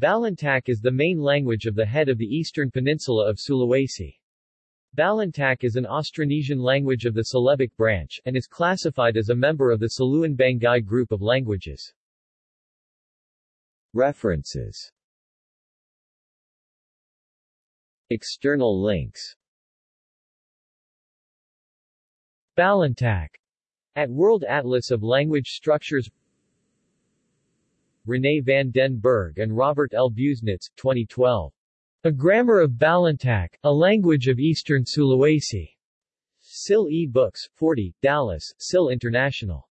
Balantak is the main language of the head of the eastern peninsula of Sulawesi. Balantak is an Austronesian language of the Celebic branch, and is classified as a member of the Saluan Banggai group of languages. References External links Balantak at World Atlas of Language Structures René van den Berg and Robert L. Busenitz, 2012. A Grammar of Balantak, a Language of Eastern Sulawesi. SIL e-Books, 40, Dallas, SIL International.